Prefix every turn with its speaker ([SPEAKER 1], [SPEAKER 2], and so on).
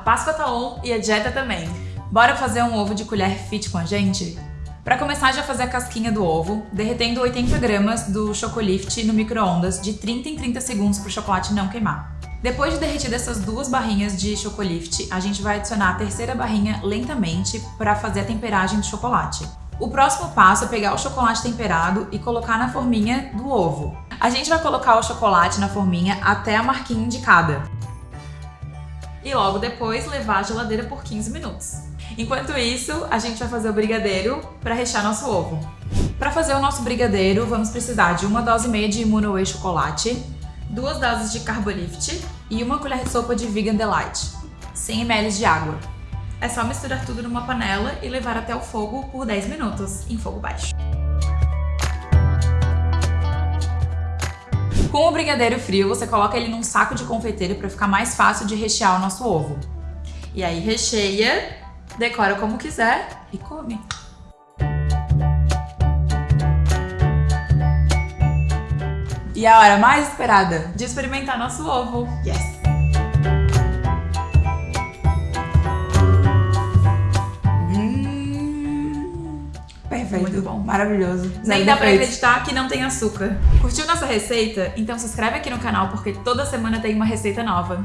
[SPEAKER 1] Páscoa tá on e a dieta também. Bora fazer um ovo de colher fit com a gente? Para começar, já fazer a casquinha do ovo, derretendo 80 gramas do Chocolift no micro-ondas de 30 em 30 segundos para o chocolate não queimar. Depois de derretir essas duas barrinhas de Chocolift, a gente vai adicionar a terceira barrinha lentamente para fazer a temperagem do chocolate. O próximo passo é pegar o chocolate temperado e colocar na forminha do ovo. A gente vai colocar o chocolate na forminha até a marquinha indicada. E logo depois levar à geladeira por 15 minutos. Enquanto isso, a gente vai fazer o brigadeiro para rechear nosso ovo. Para fazer o nosso brigadeiro, vamos precisar de uma dose meia de Immunoway chocolate, duas doses de Carbolift e uma colher de sopa de Vegan Delight, 100 ml de água. É só misturar tudo numa panela e levar até o fogo por 10 minutos, em fogo baixo. Com o brigadeiro frio, você coloca ele num saco de confeiteiro para ficar mais fácil de rechear o nosso ovo. E aí recheia, decora como quiser e come. E a hora mais esperada de experimentar nosso ovo. Yes! Perfeito.
[SPEAKER 2] Muito bom.
[SPEAKER 1] Maravilhoso. Nem dá pra acreditar que não tem açúcar. Curtiu nossa receita? Então se inscreve aqui no canal porque toda semana tem uma receita nova.